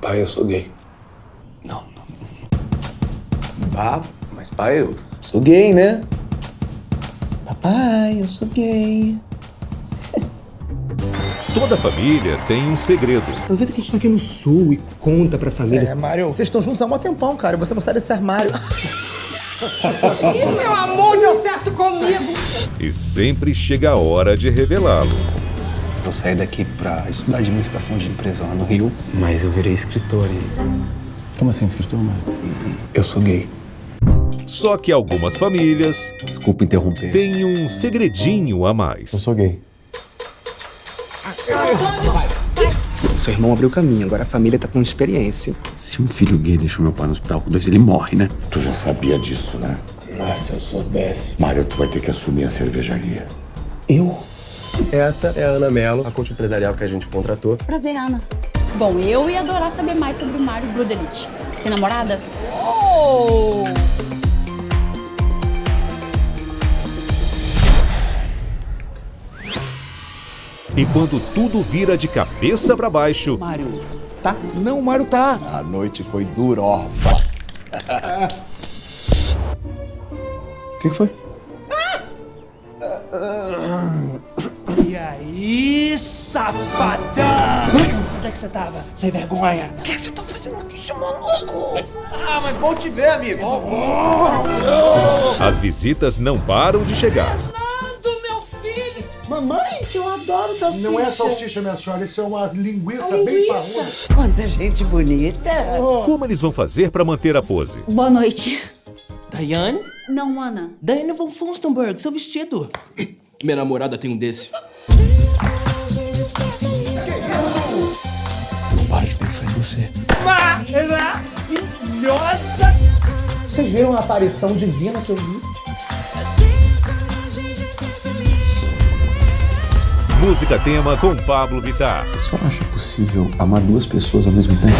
Pai, eu sou gay. Não, não. Ah, mas pai, eu sou gay, né? Papai, eu sou gay. Toda família tem um segredo. Aproveita que a gente tá aqui no sul e conta pra família. É, Mário, vocês estão juntos há um tempão, cara. e Você não sai desse armário. Ih, meu amor, deu certo comigo. E sempre chega a hora de revelá-lo. Eu saí daqui pra estudar administração de empresa lá no Rio. Mas eu virei escritor e... Como assim, escritor, mano? Eu sou gay. Só que algumas famílias Desculpa interromper. têm um segredinho a mais. sou gay. Seu irmão abriu caminho, agora a família tá com experiência. Se um filho gay deixou meu pai no hospital com dois, ele morre, né? Tu já sabia disso, né? Nossa, se eu soubesse. Mário, tu vai ter que assumir a cervejaria. Eu? Essa é a Ana Mello, a coach empresarial que a gente contratou. Prazer, Ana. Bom, eu ia adorar saber mais sobre o Mario Brudelich. Você tem namorada? Oh! E quando tudo vira de cabeça pra baixo, Mário. Não, o Mário tá. A noite foi durorba. O que, que foi? E aí, safadão? Onde é que você tava? Sem vergonha. O que você tá fazendo aqui, seu maluco? Ah, mas bom te ver, amigo. as visitas não param de chegar. Fernando, meu filho. Mamãe, Eu adoro salsicha. Não é salsicha, minha senhora, isso é uma linguiça, bem parruda. Quanta gente bonita. Como eles vão fazer pra manter a pose? Boa noite. Daiane? Não, Ana. Daiane von Funstenberg, seu vestido. Minha namorada tem um desse. Para de pensar em você. Maravilhosa. Vocês viram a aparição divina que eu vi? Música tema com Pablo Vittar. Só acha possível amar duas pessoas ao mesmo tempo?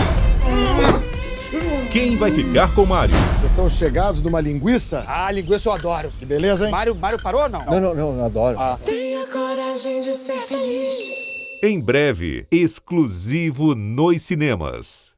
Quem vai ficar com Mário? Vocês são chegados numa linguiça? Ah, linguiça eu adoro. Que beleza, hein? Mário, Mário parou ou não? Não, não, não, eu adoro. Tenha coragem de ser feliz. Em breve, exclusivo nos cinemas.